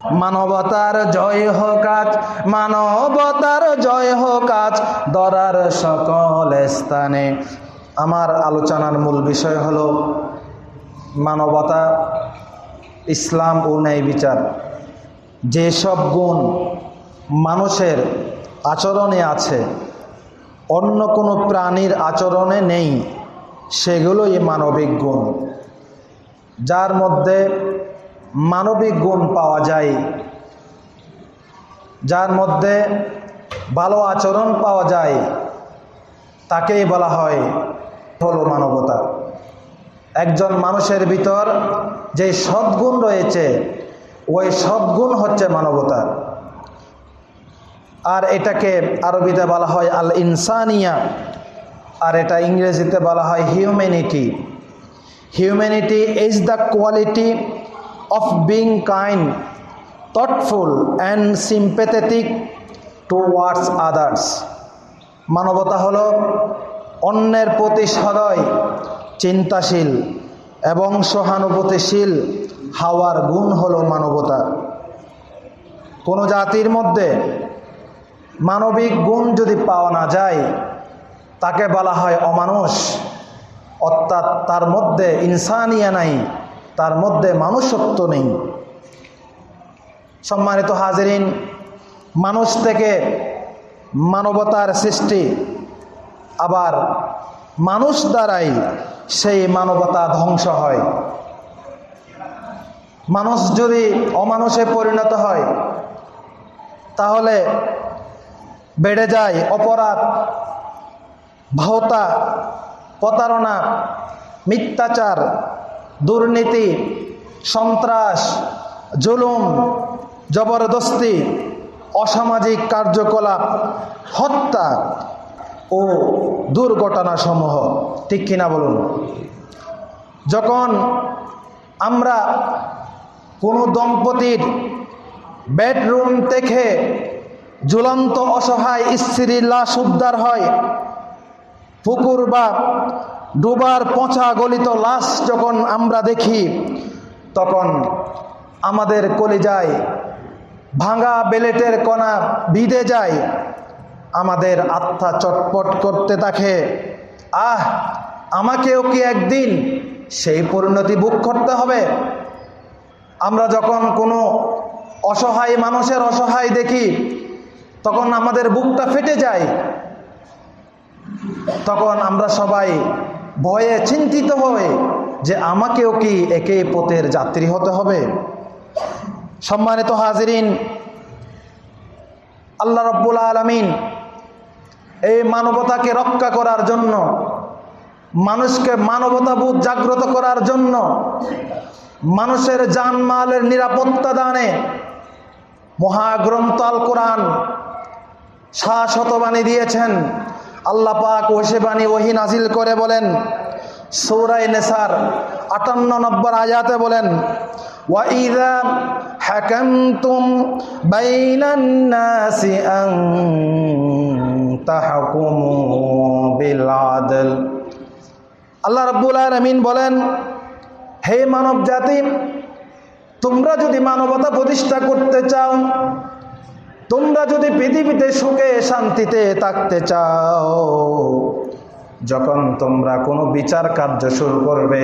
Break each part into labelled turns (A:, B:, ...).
A: মানবতার জয় হোক আজ, মানবতার জয় হোক আজ, দরার সকল স্থানে। আমার আলোচনার মূল বিষয় হল মানবতা, ইসলাম ও ন্যায় বিচার। যেসব গুণ মানুষের আচরণে আছে, অন্য কোনো প্রাণীর আচরণে নেই, সেগুলোই মানবিক গুণ। যার মধ্যে মানবিক গুণ পাওয়া যায়। যার মধ্যে ভালো আচরণ পাওয়া যায়, তাকেই বলা হয় হলো মানবতা। একজন মানুষের ভিতর যে সদ্গুণ রয়েছে, ওই সদ্গুণ হচ্ছে মানবতা। আর এটাকে আরবিতে বলা হয় আল ইনসানিয়া আর এটা ইংরেজিতে বলা হয় humanity. Humanity is the quality of being kind, thoughtful and sympathetic towards others. মানবতা হলো অন্যের প্রতি সদয় চিন্তাশীল এবং সহানুভূতিশীল। হাওয়ার গুণ হলো মানবতা। কোনো জাতির মধ্যে মানবিক গুণ যদি পাওয়া না যায় তাকে বলা হয় অমানুষ। অর্থাৎ তার মধ্যে ইনসানিয়া নাই। তার মধ্যে মানুষত্ব নেই। সম্মানিত হাজিরিন, মানুষ থেকে মানবতার সৃষ্টি, আবার মানুষ দ্বারাই সেই মানবতা ধ্বংস হয়। মানুষ যদি অমানুষে পরিণত হয়, তাহলে বেড়ে যায় অপরাধ ভাওতা প্রতারণা, মিথ্যাচার দুর্নীতি, সন্ত্রাস, জুলুম, জবরদস্তি, অসামাজিক কার্যকলাপ, হত্যা ও দুর্ঘটনাসমূহ। ঠিক কিনা বলুন? যখন আমরা কোনো দম্পতির বেডরুম থেকে ঝুলন্ত অসহায় স্ত্রীর লাশ উদ্ধার হয়, পুকুর বা ডুবার পচা গলিত লাশ যখন আমরা দেখি, তখন আমাদের কলে যায় ভাঙা বেলেটের কণা বিঁধে যায়। আমাদের আত্মা চটপট করতে থাকে, আহ, আমাকেও কি একদিন সেই পরিণতি বুক করতে হবে? আমরা যখন কোনো অসহায় মানুষের অসহায় দেখি, তখন আমাদের বুকটা ফেটে যায়। তখন আমরা সবাই ভয়ে, চিন্তিত হয়ে যে আমাকেও কি একে পথের যাত্রী হতে হবে? সম্মানিত হাজিরিন, আল্লাহ রব্বুল আলমিন এই মানবতাকে রক্ষা করার জন্য, মানুষকে মানবতাবোধ জাগ্রত করার জন্য, মানুষের জানমালের নিরাপত্তা দানে মহাগ্রন্থ আল কোরআন শাশ্বতবাণী দিয়েছেন। আল্লাহ পাক ওসে বাণী ওহি নাজিল করে বলেন সৌরাই নেসার আটান্ন নম্বর আয়াতে বলেন وَإِذَا حَكَمْتُمْ بَيْنَ النَّاسِ أَن تَحْكُمُوا بِالْعَدْلِ আল্লাহ রাব্বুল আলামিন বলেন হে মানব জাতি তোমরা যদি মানবতা প্রতিষ্ঠা করতে চাও তোমরা যদি পৃথিবীতে সুখে শান্তিতে থাকতে চাও, যখন তোমরা কোনো বিচার কার্য শুরু করবে,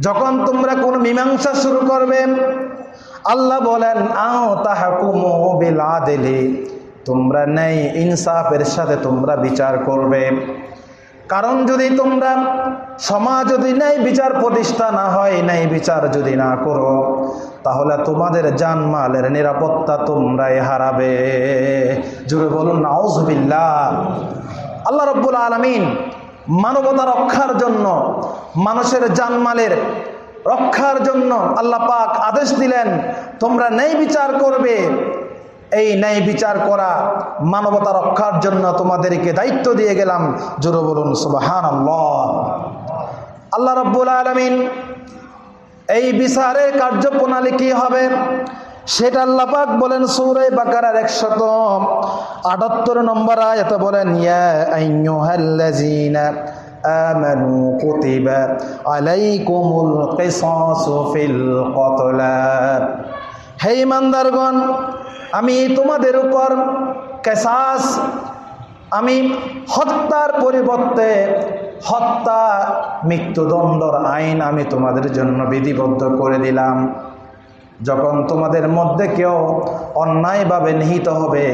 A: যখন তোমরা কোনো মীমাংসা শুরু করবে, আল্লাহ বলেন, আও তাহাকুমু বিল দিলে তোমরা নেই ইনসাফের সাথে তোমরা বিচার করবে। কারণ যদি তোমরা সমাজ যদি ন্যায় বিচার প্রতিষ্ঠা না হয়, ন্যায় বিচার যদি না করো, তাহলে তোমাদের জানমালের নিরাপত্তা তোমরাই হারাবে। জুড়ে বলুন নাউজবিল্লা আল্লাহ রব্বুল আলমিন মানবতা রক্ষার জন্য, মানুষের জানমালের রক্ষার জন্য আল্লাহ পাক আদেশ দিলেন, তোমরা ন্যায় বিচার করবে এই ন্যায় বিচার করা মানবতা রক্ষার জন্য তোমাদেরকে দায়িত্ব দিয়ে গেলাম জোরে বলুন সুবাহান আল্লাহ রব্বুল আলমিন এই বিচারের কার্যপ্রণালী কি হবে সেটা আল্লাপাক বলেন সৌরে বাকারার একশত আটাত্তর নম্বর আয়তে বলেন ইয়া আইয়ুহাল্লাযীনা آمنوا كتب عليكم القصاص في القتلى হে ইমানদারগণ আমি তোমাদের উপর কেসাস, আমি হত্যার পরিবর্তে হত্যা, মৃত্যুদণ্ডর আইন আমি তোমাদের জন্য বিধিবদ্ধ করে দিলাম। যখন তোমাদের মধ্যে কেউ অন্যায়ভাবে নিহিত হবে,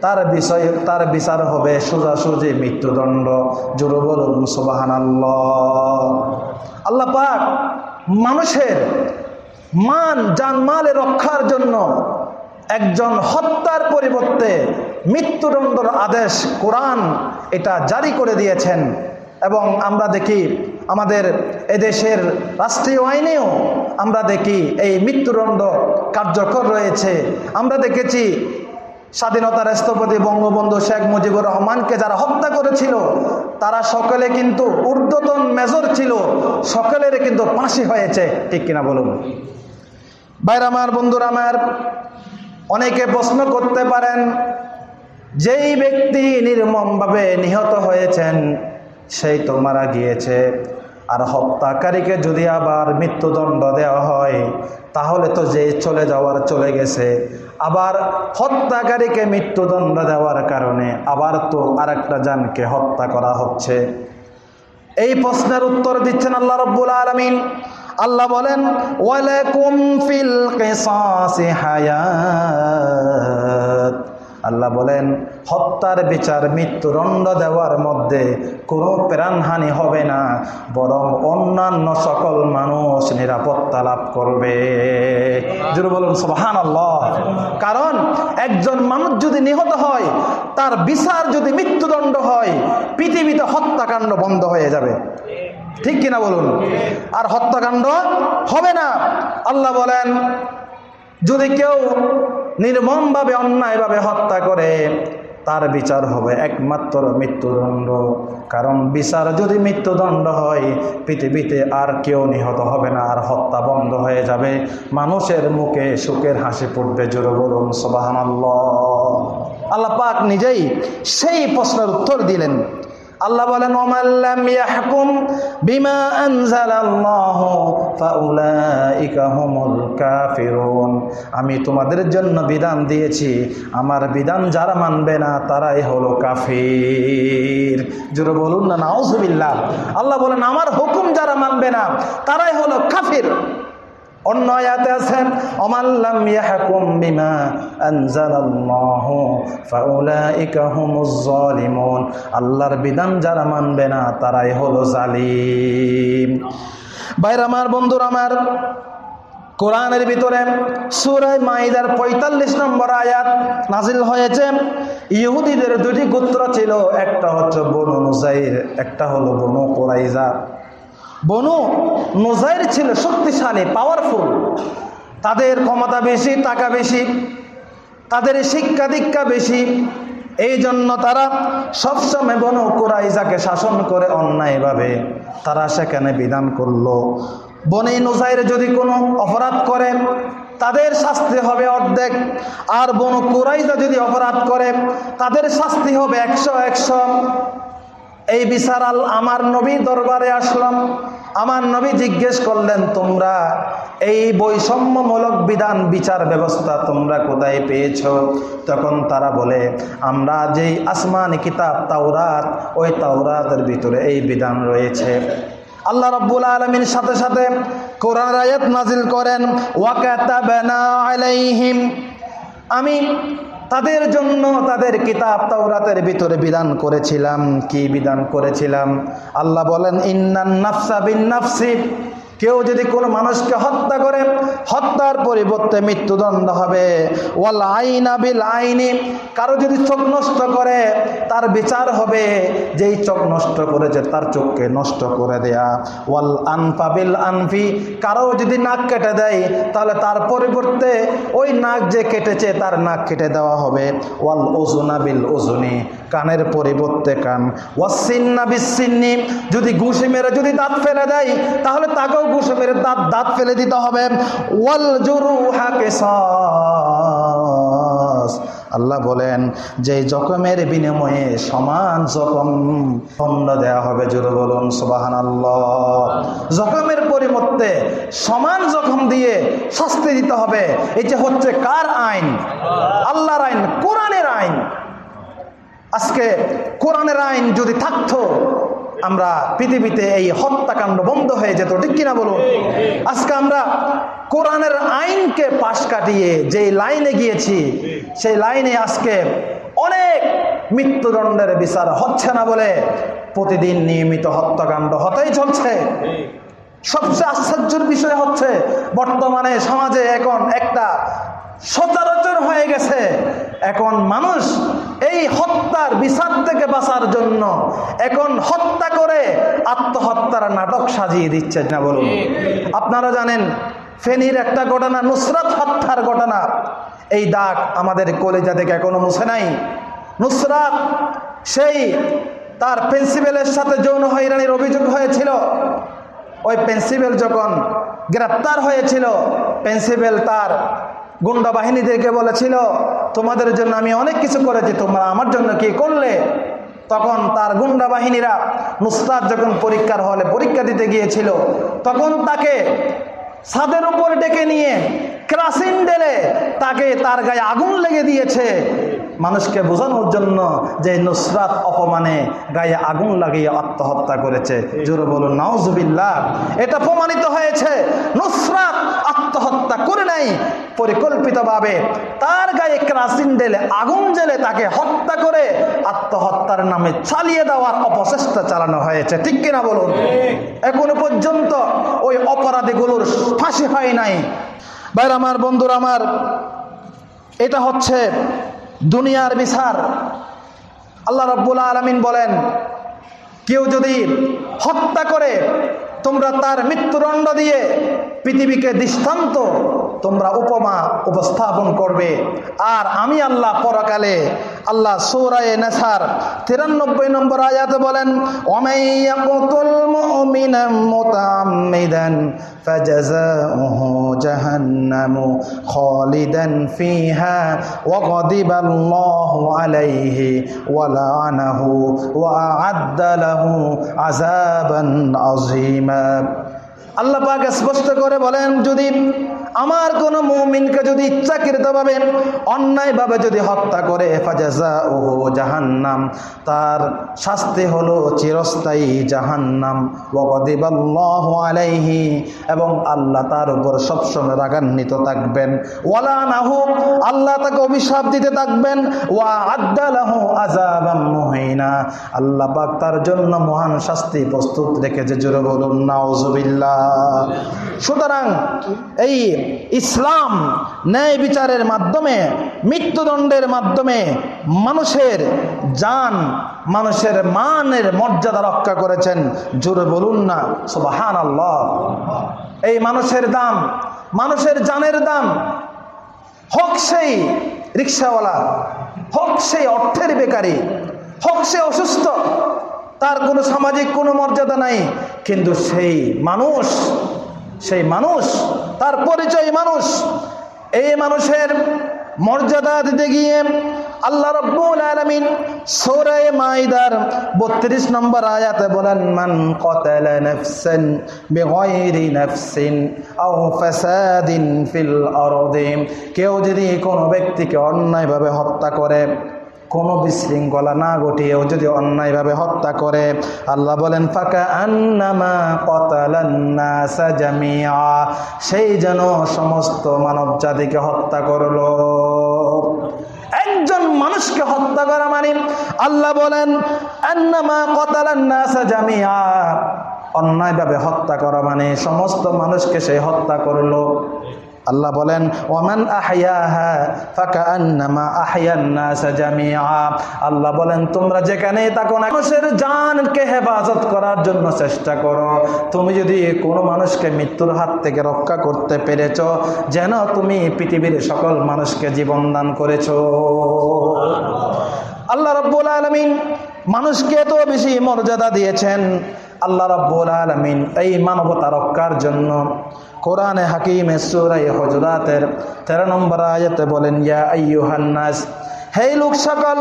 A: তার বিষয়ে, তার বিচার হবে সোজাসুজি মৃত্যুদণ্ড। জোর বলুন সুবাহান আল্লাহ পাক মানুষের মান জানমালে রক্ষার জন্য একজন হত্যার পরিবর্তে মৃত্যুদণ্ডর আদেশ কোরআন এটা জারি করে দিয়েছেন। এবং আমরা দেখি আমাদের এদেশের রাষ্ট্রীয় আইনেও আমরা দেখি এই মৃত্যুদণ্ড কার্যকর রয়েছে। আমরা দেখেছি স্বাধীনতার স্থপতি বঙ্গবন্ধু শেখ মুজিবুর রহমানকে যারা হত্যা করেছিল, তারা সকলে কিন্তু ঊর্ধ্বতন মেজর ছিল, সকলের কিন্তু ফাঁসি হয়েছে। ঠিক কিনা বলুন? বাইর আমার বন্ধুরা, আমার অনেকে প্রশ্ন করতে পারেন, যেই ব্যক্তি নির্মমভাবে নিহত হয়েছেন, সেই তো মারা গিয়েছে। আর হত্যাকারীকে যদি আবার মৃত্যুদণ্ড দেওয়া হয়, তাহলে তো যে চলে যাওয়ার চলে গেছে। আবার হত্যাকারীকে মৃত্যুদণ্ড দেওয়ার কারণে আবার তো আরেকটা জানকে হত্যা করা হচ্ছে। এই প্রশ্নের উত্তর দিচ্ছেন আল্লাহ রব্বুল আলমিন। আল্লাহ বলেন আল্লাহ বলেন, হত্যার বিচার মৃত্যুদণ্ড দেওয়ার মধ্যে কোনো প্রাণহানি হবে না, বরং অন্যান্য সকল মানুষ নিরাপত্তা লাভ করবে। বলুন আল্লাহ কারণ, একজন মানুষ যদি নিহত হয়, তার বিচার যদি মৃত্যুদণ্ড হয়, পৃথিবীতে হত্যাকাণ্ড বন্ধ হয়ে যাবে। ঠিক কিনা বলুন? আর হত্যাকাণ্ড হবে না। আল্লাহ বলেন, যদি কেউ নির্মমভাবে, অন্যায়ভাবে হত্যা করে, তার বিচার হবে একমাত্র মৃত্যুদণ্ড। কারণ বিচার যদি মৃত্যুদণ্ড হয়, পৃথিবীতে আর কেউ নিহত হবে না, আর হত্যা বন্ধ হয়ে যাবে। মানুষের মুখে সুখের হাসি পড়বে জোরে বলুন সবাহান আল্লাহ পাক নিজেই সেই প্রশ্নের উত্তর দিলেন। আল্লাহ বলেন বিমা কাফিরুন। আমি তোমাদের জন্য বিধান দিয়েছি, আমার বিধান যারা মানবে না, তারাই হলো কাফির। জোরে বলুন না, নাউজুবিল্লাহ। আল্লাহ বলেন, আমার হুকুম যারা মানবে না, তারাই হলো কাফির। অন্য আয়াতে আছেন অমাল্লাম ইয়াহকুম বিমা আনজালাল্লাহু ফাউলাইকা হুমুজ জালিমুন আল্লাহর বিধান যারা মানবে না, তারাই হলো জালিম। ভাইরা আমার, বন্ধুরা আমার, কোরআনের ভিতরে সুরায় মাইদার পঁয়তাল্লিশ নম্বর আয়াত নাজিল হয়েছে। ইহুদিদের দুটি গোত্র ছিল, একটা হচ্ছে বনু নুজাইর একটা হলো বনু কোরাইজা বনু নোজাইর ছিল শক্তিশালী পাওয়ারফুল তাদের ক্ষমতা বেশি, টাকা বেশি, তাদের শিক্ষা দীক্ষা বেশি। এই জন্য তারা সবসময় বনু কুরাইজাকে শাসন করে অন্যায়ভাবে তারা সেখানে বিধান করল। বনে নোজাইর যদি কোনো অপরাধ করে, তাদের শাস্তি হবে অর্ধেক। আর বনু কুরাইজা যদি অপরাধ করে, তাদের শাস্তি হবে একশো একশো। এই বিচার আল আমার নবী দরবারে আসলাম। আমার নবী জিজ্ঞেস করলেন, তোমরা এই বৈষম্যমূলক বিধান বিচার ব্যবস্থা তোমরা কোথায় পেয়েছ? তখন তারা বলে, আমরা যেই আসমান কিতাব তাওরাত, ওই তাওরাতের ভিতরে এই বিধান রয়েছে। আল্লাহ রব্বুল আলমীর সাথে সাথে কোরআন আয়াত নাজিল করেন ওয়াকাতাবানা আলাইহিম। আমি তাদের জন্য তাদের কিতাব তাওরাতের ভিতরে বিধান করেছিলাম। কি বিধান করেছিলাম? আল্লাহ বলেন, ইন্নান নাফসা বিন নাফসি। কেউ যদি কোনো মানুষকে হত্যা করে, হত্যার পরিবর্তে মৃত্যুদণ্ড হবে। ওয়াল আইনা বিল আইনি, কারও যদি চোখ নষ্ট করে, তার বিচার হবে। যেই চোখ নষ্ট করেছে, তার চোখকে নষ্ট করে দেয়া। ওয়াল আনফা বিল আনফি, কারও যদি নাক কেটে দেয়, তাহলে তার পরিবর্তে ওই নাক যে কেটেছে, তার নাক কেটে দেওয়া হবে। ওয়াল ওজুনা বিল ওজুনি কানের পরিবর্তে কান। ওয়াসিন্না বিসিন্নি যদি ঘুষি মেরে যদি দাঁত ফেলে দেয়, তাহলে তাকেও ঘুষে মেরে দাঁত দাঁত ফেলে দিতে হবে। ওয়াল জরু হাকে আল্লাহ বলেন, যে জখমের বিনিময়ে সমান জখম দণ্ড দেওয়া হবে। জোরে বলুন সুবাহান আল্লাহ জখমের পরিবর্তে সমান জখম দিয়ে শাস্তি দিতে হবে। এই যে হচ্ছে কার আইন? আল্লাহর আইন, কোরআনের আইন। আজকে কোরআনের আইন যদি থাকতো আমরা পৃথিবীতে এই হত্যাকাণ্ড বন্ধ হয়ে যেত, ঠিক কিনা বলুন? আজকে আমরা কোরআনের আইনকে পাশ কাটিয়ে যে লাইনে গিয়েছি, সেই লাইনে আজকে অনেক মৃত্যুদণ্ডের বিচার হচ্ছে না বলে প্রতিদিন নিয়মিত হত্যাকাণ্ড হতেই চলছে। সবচেয়ে আশ্চর্যের বিষয় হচ্ছে, বর্তমানে সমাজে এখন একটা সচরাচর হয়ে গেছে। এখন মানুষ এই হত্যার বিচার থেকে বাঁচার জন্য এখন হত্যা করে আত্মহত্যার নাটক সাজিয়ে দিচ্ছে না বলুন। আপনারা জানেন, ফেনীর একটা ঘটনা, নুসরাত হত্যার ঘটনা। এই দাগ আমাদের কলেজা থেকে এখনও মুছে নাই। নুসরাত সেই তার প্রিন্সিপালের সাথে যৌন হয়রানির অভিযোগ হয়েছিল। ওই প্রিন্সিপাল যখন গ্রেপ্তার হয়েছিল, প্রিন্সিপাল তার গুন্ডা বাহিনীদেরকে বলেছিল, তোমাদের জন্য আমি অনেক কিছু করেছি, তোমরা আমার জন্য কি করলে? তখন তার গুন্ডা বাহিনীরা নুসরাত যখন পরীক্ষার হলে পরীক্ষা দিতে গিয়েছিল, তখন তাকে ছাদের উপর ডেকে নিয়ে ক্রাসিন ডেলে তাকে তার গায়ে আগুন লেগে দিয়েছে। মানুষকে বোঝানোর জন্য যে নুসরাত অপমানে গায়ে আগুন লাগিয়ে আত্মহত্যা করেছে। জোরে বলুন নাউজুবিল্লাহ। এটা প্রমাণিত হয়েছে নুসরাত আত্মহত্যা করে নাই পরিকল্পিতভাবে তার গায়ে ক্রাসিন ঢেলে আগুন জেলে তাকে হত্যা করে আত্মহত্যার নামে চালিয়ে দেওয়ার অপচেষ্টা চালানো হয়েছে। ঠিক কিনা বলুন? এখনও পর্যন্ত ওই অপরাধীগুলোর ফাঁসি হয় নাই। বাইর আমার বন্ধুর আমার এটা হচ্ছে দুনিয়ার বিচার। আল্লাহ রব্বুল আলমিন বলেন, কেউ যদি হত্যা করে, তোমরা তার মৃত্যুদণ্ড দিয়ে পৃথিবীকে দৃষ্টান্ত তোমরা উপমা উপস্থাপন করবে। আর আমি আল্লাহ পরকালে আল্লাহ সৌরায় নেসার তিরানব্বই নম্বর আয়াতে বলেন আল্লাহ পাক স্পষ্ট করে বলেন, যদি আমার কোনো মুমিনকে যদি ইচ্ছাকৃতভাবে, অন্যায়ভাবে যদি হত্যা করে হেফাজাজা ও জাহান্নাম, তার শাস্তি হলো চিরস্থায়ী জাহান্নাম। ওয়াকদিবাল্লাহু আলাইহি, এবং আল্লাহ তার উপর সবসময় রাগান্বিত থাকবেন। ওয়ালা নাহু, আল্লাহ তাকে অভিশাপ দিতে থাকবেন। ওয়া আদ্দালাহু আযাবাম মুহিনা, আল্লাহ পাক তার জন্য মহান শাস্তি প্রস্তুত রেখেছে। জোরে বলুন, নাউজুবিল্লাহ। সুতরাং এই ইসলাম ন্যায় বিচারের মাধ্যমে, মৃত্যুদণ্ডের মাধ্যমে মানুষের জান, মানুষের মানের মর্যাদা রক্ষা করেছেন। জোরে বলুন না সুবাহান আল্লাহ এই মানুষের দাম, মানুষের জানের দাম, হোক সেই রিক্সাওয়ালা, হোক সেই অর্থের বেকারি, হোক সে অসুস্থ, তার কোনো সামাজিক কোনো মর্যাদা নাই, কিন্তু সেই মানুষ সেই মানুষ, তার পরিচয় মানুষ। এই মানুষের মর্যাদা দিতে গিয়ে আল্লাহ রব্বুল আলামিন সূরা মাইদার 32 নম্বর আয়াতে বলেন, মান কাতালা নাফসান বিগাইরি নাফসিন আও ফাসাদিন ফিল আরদি কেউ যদি কোনো ব্যক্তিকে অন্যায়ভাবে হত্যা করে কোনো বিশৃঙ্খলা না ঘটিয়েও যদি অন্যায়ভাবে হত্যা করে, আল্লাহ বলেন ফাঁকা আন্নামা কতালান্নাসা জামিয়া সেই যেন সমস্ত মানব জাতিকে হত্যা করল। একজন মানুষকে হত্যা করা মানে আল্লাহ বলেন, আন্নামা কতালান্নাসা জামিয়া অন্যায়ভাবে হত্যা করা মানে সমস্ত মানুষকে সে হত্যা করল। আল্লাহ বলেন, ওমান আল্লাহ বলেন, তোমরা যেখানে না মানুষের জানকে হেফাজত করার জন্য চেষ্টা করো। তুমি যদি কোনো মানুষকে মৃত্যুর হাত থেকে রক্ষা করতে পেরেছ, যেন তুমি পৃথিবীর সকল মানুষকে জীবন দান করেছ। আল্লাহ রব্বুল আলমিন মানুষকে এত বেশি মর্যাদা দিয়েছেন। আল্লাহ রব্বুল আলমিন এই মানবতা রক্ষার জন্য কোরআনে হাকিমে সুরাই হজরাতের তেরো নম্বর আয়াতে বলেন, ইয়া আইয়ুহান্নাস হে লোক সকল,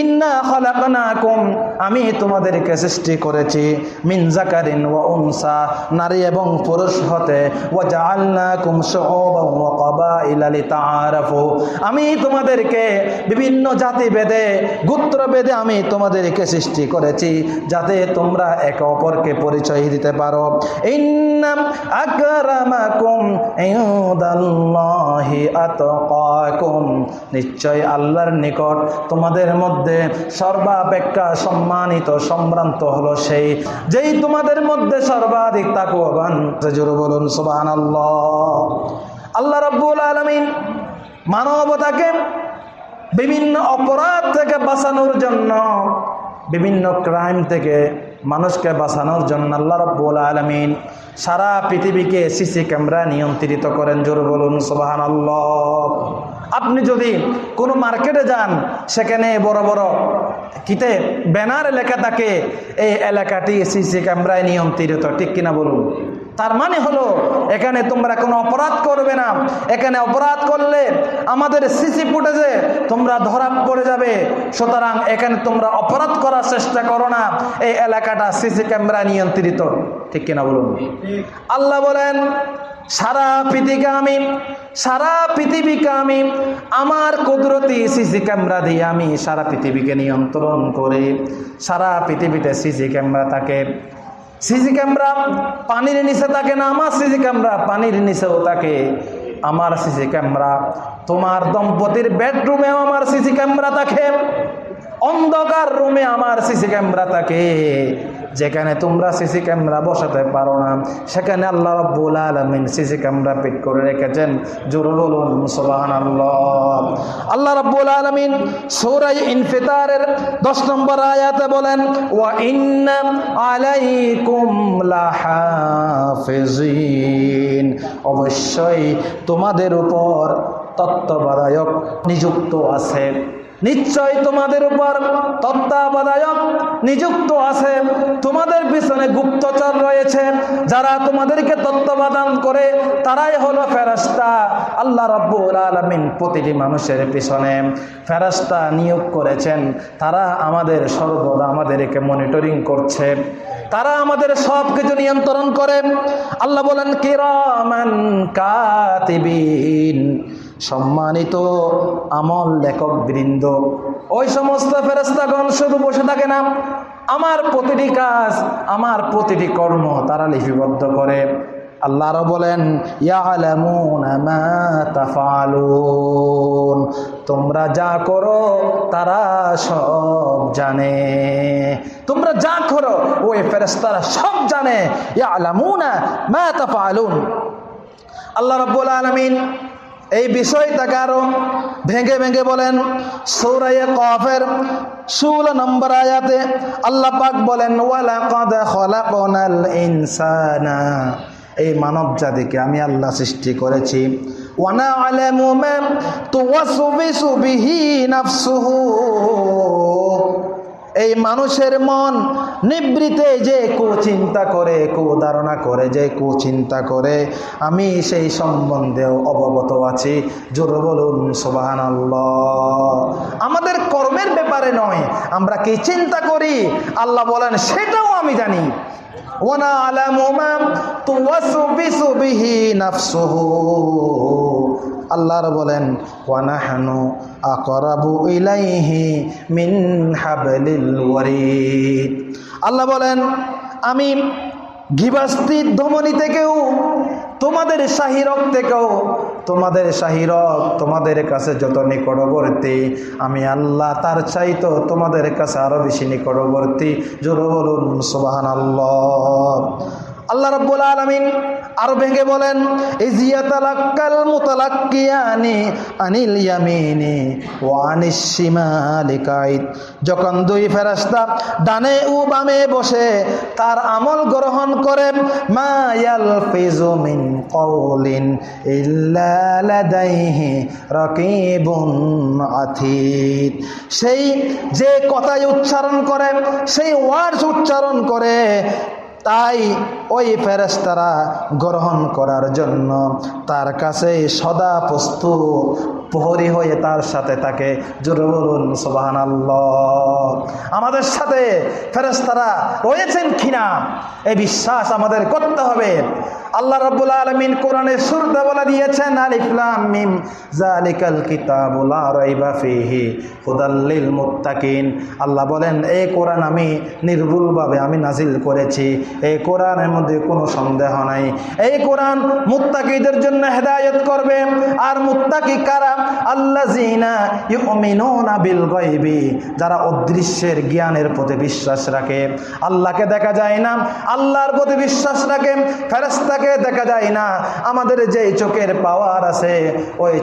A: ইন্না খলাকনাকুম, আমি তোমাদেরকে সৃষ্টি করেছি মিন জাকারিন ওয়া উনসা, নারী এবং পুরুষ হতে, ওয়া জাআলনাকুম শুউবান ওয়া ক্বাবাইলা লিতাআরাফু, আমি তোমাদেরকে বিভিন্ন জাতি ভেদে গোত্র ভেদে আমি তোমাদেরকে সৃষ্টি করেছি, যাতে তোমরা একে অপরকে পরিচয় দিতে পারো। ইন্নাম আকরামাকুম ইনদাল্লাহি আতকাকুম, নিশ্চয় আল্লাহর নিকট। তোমাদের মধ্যে সর্বাপেক্ষা সম্মানিত সম্ভ্রান্ত হলো সেই যেই তোমাদের মধ্যে সর্বাধিক তাকুয়াবান জোরে বলুন, সুবহানাল্লাহ। আল্লাহ রাব্বুল আলামিন মানবতাকে বিভিন্ন অপরাধ থেকে বাঁচানোর জন্য, বিভিন্ন ক্রাইম থেকে মানুষকে বাঁচানোর জন্য আল্লাহ রব্বুল আলমিন সারা পৃথিবীকে সিসি ক্যামেরা নিয়ন্ত্রিত করেন। জোর বলুন সোবাহান আপনি যদি কোনো মার্কেটে যান সেখানে বড় বড় কিতে ব্যানার লেখা থাকে এই এলাকাটি সিসি ক্যামেরায় নিয়ন্ত্রিত ঠিক কিনা বলুন? তার মানে হলো এখানে তোমরা কোনো অপরাধ করবে না। এখানে অপরাধ করলে আমাদের সিসি ফুটেজে তোমরা ধরা পড়ে যাবে। সুতরাং এখানে তোমরা অপরাধ করার চেষ্টা করো না। এই এলাকাটা সিসি ক্যামেরা নিয়ন্ত্রিত ঠিক কিনা বলুন? আল্লাহ বলেন সারা পৃথিবীকে আমি, সারা পৃথিবীকে আমি, আমার কুদরতি সিসি ক্যামেরা দিয়ে আমি সারা পৃথিবীকে নিয়ন্ত্রণ করে, সারা পৃথিবীতে সিসি ক্যামেরা থাকে। সিসি ক্যামেরা পানির নিচে থাকে না, আমার সিসি ক্যামেরা পানির নিচেও থাকে। আমার সিসি ক্যামেরা, তোমার দম্পতির বেডরুমেও আমার সিসি ক্যামেরা থাকে। অন্ধকার রুমে আমার সিসি ক্যামেরা থাকে। যেখানে তোমরা সিসি ক্যামেরা বসাতে পারো না, সেখানে আল্লাহ রব্বুল আলমিন সিসি ক্যামেরা ফিট করে রেখেছেন। জোরে বলুন, সুবহানাল্লাহ। আল্লাহ রব্বুল আলমিন সৌরাই ইনফিতারের দশ নম্বর আয়াতে বলেন, ওয়া ইন্না আলাইকুম লাহাফিজিন। অবশ্যই তোমাদের উপর তত্ত্বাবধায়ক নিযুক্ত আছে। নিশ্চয় তোমাদের উপর তত্ত্বাবধায়ক নিযুক্ত আছে। তোমাদের পিছনে গুপ্তচর রয়েছে। যারা তোমাদেরকে তত্ত্বাবধান করে, তারাই হলো ফেরাস্তা আল্লাহ রব্বুল আলমিন প্রতিটি মানুষের পিছনে ফেরাস্তা নিয়োগ করেছেন। তারা আমাদের সর্বদা আমাদেরকে মনিটরিং করছে। তারা আমাদের সব কিছু নিয়ন্ত্রণ করে। আল্লাহ বলেন, কিরামান কাতিবিন। সম্মানিত আমল লেখক বৃন্দ, ওই সমস্ত ফেরস্তাগণ শুধু বসে থাকে না, আমার প্রতিটি কাজ, আমার প্রতিটি কর্ম তারা লিপিবদ্ধ করে। আল্লাহ আরও বলেন তাফালুন তোমরা যা করো তারা সব জানে তোমরা যা করো ওই ফেরেশতারা সব জানে ইয়ালামুনা মা আল্লাহ রাব্বুল আলামিন এই বিষয়টাকে আরও ভেঙে ভেঙে বলেন। সৌরাইয়ে কফের ষোলো নম্বর আয়াতে আল্লাহ পাক বলেন, ওয়ালাকাদ ইনসানা। এই মানব জাতিকে আমি আল্লাহ সৃষ্টি করেছি। ওয়ানা আলামু মা তুওয়াসবিসু এই মানুষের মন নিবৃতে যে কুচিন্তা করে কুধারণা করে, যে কুচিন্তা করে, আমি সেই সম্বন্ধেও অবগত আছি। জোর বলুন সোবাহান আমাদের কর্মের ব্যাপারে নয়, আমরা কি চিন্তা করি? আল্লাহ বলেন, সেটাও আমি জানি। ওনা আলামা তুওয়াসবিসু বিহি নাফসুহু। আল্লাহর বলেন, ওয়ানাহানু আকরাবু ইলাইহি মিন হাবলিল ওয়ারিদ। আল্লাহ বলেন, আমি ঘিবাস্তির ধমনী থেকেও, তোমাদের শাহিরক থেকেও, তোমাদের শাহিরক তোমাদের কাছে যত নিকটবর্তী, আমি আল্লাহ তার চাইতো তোমাদের কাছে আরও বেশি নিকটবর্তী। জোর বলুন সুবাহান আল্লাহ আল্লাহ রাব্বুল আলামিন আরও ভেঙে বলেন শিমালি যখন দুই ফেরেশতা ডানে ও বামে বসে তার আমল গ্রহণ করে, মা ইয়ালফিজু মিন সেই যে কথাই উচ্চারণ করে, সেই ওয়ার্ডস উচ্চারণ করে তাই ওই ফেরেস্তারা গ্রহণ করার জন্য তার কাছে সদা প্রস্তুত, প্রহরী হয়ে তার সাথে তাকে জরুরুন সোবাহান আমাদের সাথে ফেরেস্তারা রয়েছেন কিনা? এই বিশ্বাস আমাদের করতে হবে। আল্লাহ রাব্বুল আলামিন কোরআনে শুরুতে বলে দিয়েছেন, আলিফ লাম মিম জালিকাল কিতাবু লা রাইবা ফিহি, হুদাল মুত্তাকিন। আল্লাহ বলেন এই কোরআন আমি নির্ভুলভাবে আমি নাজিল করেছি এই কোরআনের মধ্যে কোনো সন্দেহ নাই। এই কোরআন মুত্তাকিদের জন্য হেদায়েত করবে, আর মুত্তাকি কারা? যারা অদৃশ্যের জ্ঞানের প্রতি বিশ্বাস রাখে। আল্লাহকে দেখা যায় না, আল্লাহর প্রতি বিশ্বাস রাখে, ফেরেশতাকে দেখা যায় না। আমাদের যে চোখের পাওয়ার আছে, ওই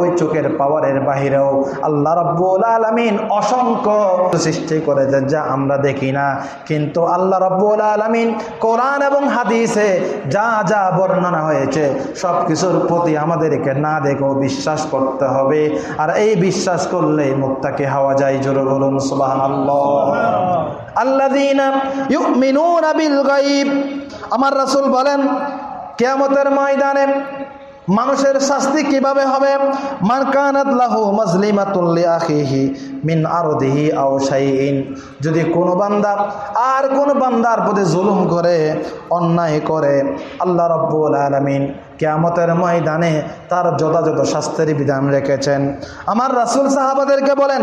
A: ওই চোখের পাওয়ারের বাহিরেও আল্লাহ রব্বুল আলমিন অসংখ্য সৃষ্টি করেছে যা আমরা দেখি না। কিন্তু আল্লাহ রব্বুল আলমিন কোরআন এবং হাদিসে যা যা বর্ণনা হয়েছে সব কিছুর প্রতি আমাদেরকে না দেখেও বিশ্বাস করতে হবে। আর এই বিশ্বাস করলে মুক্তাকে হাওয়া যায় জোরে বলুন সুবাহ গায়ব। আমার রাসূল বলেন কিয়ামতের ময়দানে মানুষের শাস্তি কীভাবে হবে? লাহু মিন আও যদি কোনো বান্দা আর কোন বান্দার প্রতি জুলুম করে, অন্যায় করে, আল্লাহ রাব্বুল আলামিন কিয়ামতের ময়দানে তার যথাযথ শাস্তির বিধান রেখেছেন। আমার রাসূল সাহাবাদেরকে বলেন,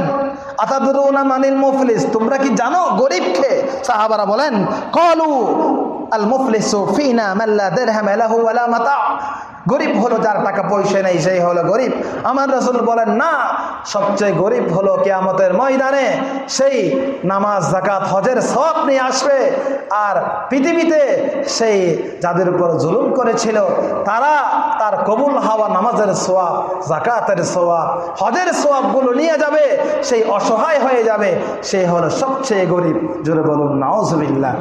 A: আতাদরুনা মানিল মুফলিস? তোমরা কি জানো গরিবকে? সাহাবারা বলেন, কলু আল মুফলিসু মাতা। গরিব হলো যার টাকা পয়সা নেই, সেই হলো গরিব। আমার রসুল বলেন, না, সবচেয়ে গরিব হলো কেয়ামতের ময়দানে সেই নামাজ জাকাত হজের সব নিয়ে আসবে। আর পৃথিবীতে সেই যাদের উপর জুলুম করেছিল, তারা তার কবুল হাওয়া নামাজের সোয়াব জাকাতের সোয়াব হজের সোয়াবগুলো নিয়ে যাবে, সেই অসহায় হয়ে যাবে। সেই হলো সবচেয়ে গরিব। জোরে বলুন নাওজবিল্লা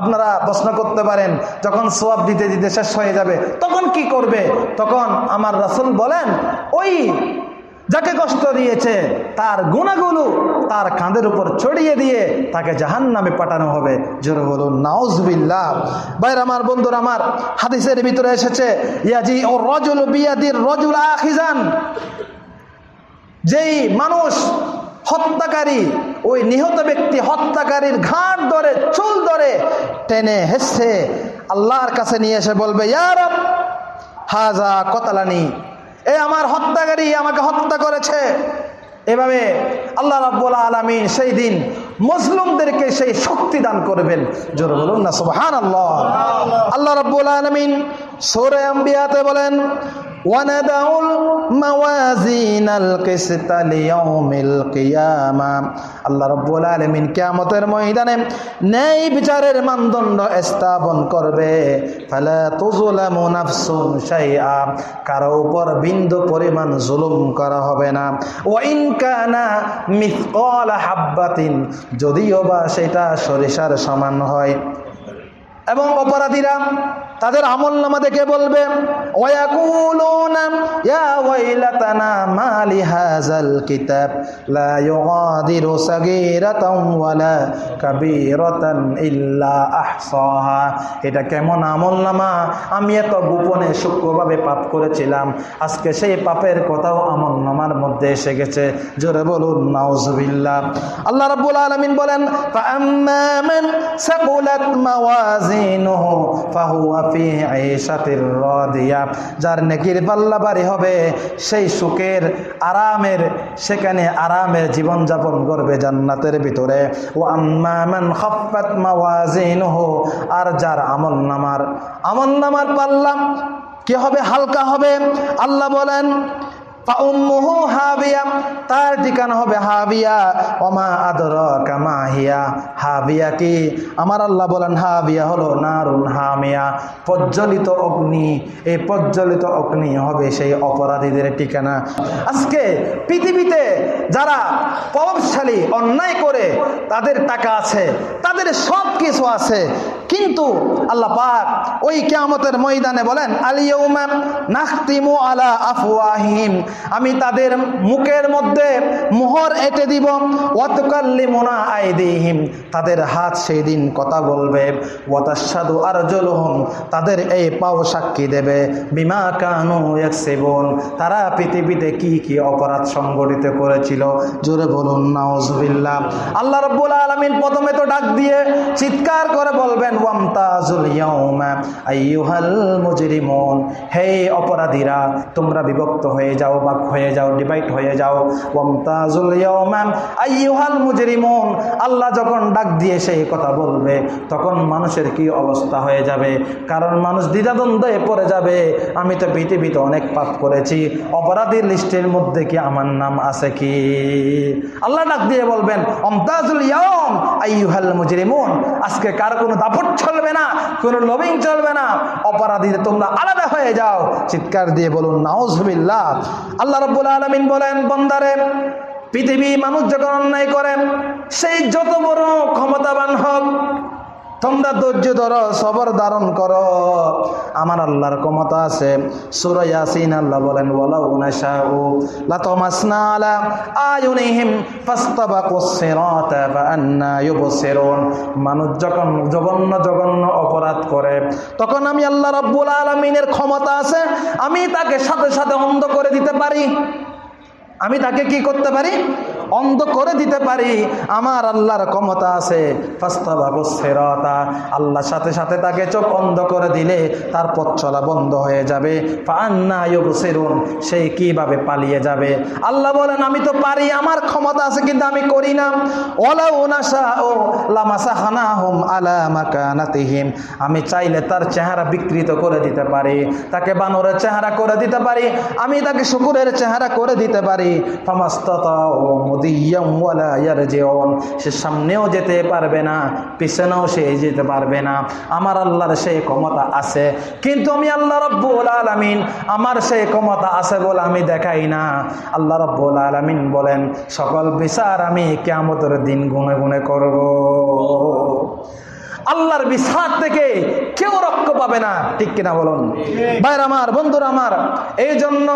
A: আপনারা প্রশ্ন করতে পারেন, যখন সোয়াব দিতে দিতে শেষ হয়ে যাবে, তখন কি করবে? তখন আমার রাসুল বলেন, ওই যাকে কষ্ট দিয়েছে, তার গুণাগুলো তার কাঁধের উপর ছড়িয়ে দিয়ে তাকে জাহান নামে পাঠানো হবে। জোরে বলুন, নাউজবিল্লাহ। বাইর আমার, বন্ধুরা আমার, হাদিসের ভিতরে এসেছে ইয়াজি ও রজুল বিয়াদির রজুল আখিজান। যেই মানুষ হত্যাকারী, ওই নিহত ব্যক্তি হত্যাকারীর ঘাট ধরে, চুল ধরে টেনে হেসে আল্লাহর কাছে নিয়ে এসে বলবে ইয়ার হাজা কতালানি এ আমার হত্যাকারী আমাকে হত্যা করেছে। এভাবে আল্লাহ রাব্বুল আলামিন সেই দিন মুসলিমদেরকে সেই শক্তি দান করবেন। জোরে বলুন না সুবহানাল্লাহ। আল্লাহ রাব্বুল আলামিন সূরা আম্বিয়াতে বলেন وندع الموازين القسط ليوم القيامة আল্লাহ রব্বুল আলমিন কিয়ামতের ময়দানে ন্যায় বিচারের মানদণ্ড স্থাপন করবে ফালা তুজলামু নাফসুন শাইআ কারো উপর বিন্দু পরিমাণ জুলুম করা হবে না ওয়াইন কানা মিথকাল হাব্বাতিন যদিও বা সেটা সরিষার সমান হয় এবং অপরাধীরা তাদের আমল নামা দেখে বলবে? এটা কেমন আমল নামা? আমি এত গোপনে সূক্ষ্মভাবে পাপ করেছিলাম। আজকে সেই পাপের কথাও আমল নামার মধ্যে এসে গেছে। জোরে বলুন, নাউজুবিল্লাহ। আল্লাহ রাব্বুল আলামিন বলেন যার নেকির পাল্লা বাড়ি হবে, সেই সুখের আরামের, সেখানে আরামের জীবন যাপন করবে জান্নাতের ভিতরে। ও আম্মান মান আর যার আমল নামার আমল নামার পাল্লা কি হবে? হালকা হবে। আল্লাহ বলেন হাবিয়া, তার ঠিকানা হবে হাবিয়া। ওমা আদর কামা হিয়া, হাবিয়া কি? আমার আল্লাহ বলেন, হাবিয়া হলো নারুন হামিয়া। প্রজ্বলিত অগ্নি, এই প্রজ্বলিত অগ্নি হবে সেই অপরাধীদের ঠিকানা। আজকে পৃথিবীতে যারা প্রভাবশালী, অন্যায় করে, তাদের টাকা আছে, তাদের সব কিছু আছে। কিন্তু আল্লাহ পাক ওই কিয়ামতের ময়দানে বলেন আলিয়ৌমা নাখতিমু আলা আফওয়াহিম আমি তাদের মুখের মধ্যে মোহর এঁটে দিব, ওয়াতুকাল্লিমুনা আইদিহিম। তাদের হাত সেই দিন কথা বলবে ওয়াতাশাদু আরজুলুহুম। তাদের এই পাও সাক্ষী দেবে, বিমা কানু এক সেবন তারা পৃথিবীতে কি কি অপরাধ সংগঠিত করেছিল? জোরে বলুন, নাউজুবিল্লাহ। আল্লাহ রাব্বুল আলামিন প্রথমে তো ডাক দিয়ে চিৎকার করে বলবেন হে অপরাধীরা, তোমরা বিভক্ত হয়ে যাও, বাক হয়ে যাও ডিভাইড হয়ে যাও। ওয়ামতাজুল ইয়াউমা মুজরিমুন। আল্লাহ যখন ডাক দিয়ে সেই কথা বলবে, তখন মানুষের কি অবস্থা হয়ে যাবে? কারণ মানুষ দ্বিধাদ্বন্দ্বে পড়ে যাবে। আমি তো পৃথিবীতে অনেক পাপ করেছি। অপরাধীর লিস্টের মধ্যে কি আমার নাম আছে কি? আল্লাহ ডাক দিয়ে বলবেন অমতাজুল ইয়াম আইয়ুহাল মুজরিমুন। আজকে কার কোনো দাপট চলবে না, কোনো লবিং চলবে না অপরাধী তোমরা আলাদা হয়ে যাও। চিৎকার দিয়ে বলুন, নাউজুবিল্লাহ। আল্লাহ রাব্বুল আলামিন বলেন, বন্দারে, পৃথিবী মানুষ যখন অন্যায় করেন সেই যত বড় ক্ষমতাবান হোক তোমরা ধৈর্য ধরো, সবর ধারণ করো। আমার আল্লাহর ক্ষমতা আছে। সূরা ইয়াসিন আল্লাহ বলেন ওয়ালা উনাশাউ লাতামাসনা আলা আয়ুনিহিম ফাস্তাবাকুস সিরাতা ফাআন্না ইউবসিরুন মানুষ যখন জঘন্য জঘন্য অপরাধ করে, তখন আমি আল্লাহ রাব্বুল আলামিনের ক্ষমতা আছে, আমি তাকে সাথে সাথে অন্ধ করে দিতে পারি। আমি তাকে কি করতে পারি? অন্ধ করে দিতে পারি। আমার আল্লাহর ক্ষমতা আছে। ফাস্তাবাবুসেরতা আল্লাহর সাথে সাথে তাকে চোখ অন্ধ করে দিলে তার পথ চলা বন্ধ হয়ে যাবে। ইউবসিরুন। সেই কীভাবে পালিয়ে যাবে? আল্লাহ বলেন, আমি তো পারি, আমার ক্ষমতা আছে, কিন্তু আমি করি না। ওলা আমি চাইলে তার চেহারা বিকৃত করে দিতে পারি। তাকে বানরের চেহারা করে দিতে পারি। আমি তাকে শুকুরের চেহারা করে দিতে পারি। ইয়ারজিউন সে সামনেও যেতে পারবে না, পিছনেও সে যেতে পারবে না। আমার আল্লাহর সেই ক্ষমতা আছে, কিন্তু আমি আল্লাহ রব্বুল আলমিন, আমার সেই ক্ষমতা আছে বলে আমি দেখাই না। আল্লাহ রব্বুল আলমিন বলেন, সকল বিচার আমি কেমতের দিন গুনে গুনে করব। আল্লাহর বিশ্বাস থেকে কেউ রক্ষ পাবে না। ঠিক কিনা বলুন? ভাইর আমার, বন্ধুরা আমার এই জন্য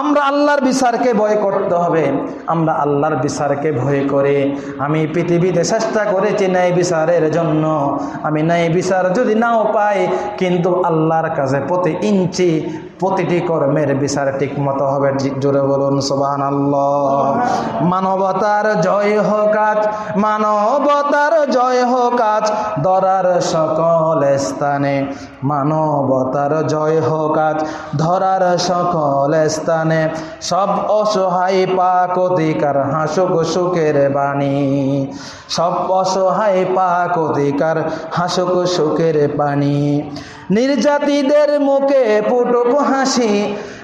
A: আমরা আল্লাহর বিচারকে ভয় করতে হবে। আমরা আল্লাহর বিচারকে ভয় করে। আমি পৃথিবীতে চেষ্টা করেছি ন্যায় বিচারের জন্য। আমি ন্যায় বিচার যদি নাও পাই, কিন্তু আল্লাহর কাছে প্রতি ইঞ্চি প্রতিটি কর্মের বিচার ঠিক মতো হবে জি- জোরে বলুন সোবান মানবতার জয় হোক মানবতার জয় হোক আজ, ধরার সকল স্থানে মানবতার জয় হোক ধরার সকল স্থানে সব অসহায় পাক অধিকার, হাসুক সুখের বাণী। সব অসহায় পাক অধিকার, হাসুক সুখের পানি নির্যাতিদের মুখে পুটুক হাসি,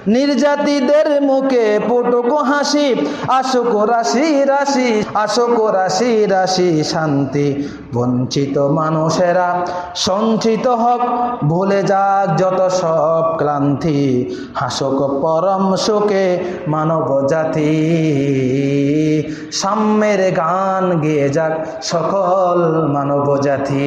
A: নির্যাতিদের মুখে পুটুক হাসি। আশোক রাশি রাশি আশোক রাশি রাশি শান্তি। বঞ্চিত মানুষেরা, সঞ্চিত হক, ভুলে যাক যত সব ক্লান্তি। হাসক পরম শোকে মানব জাতি। সাম্যের গান গেয়ে যাক সকল মানব জাতি।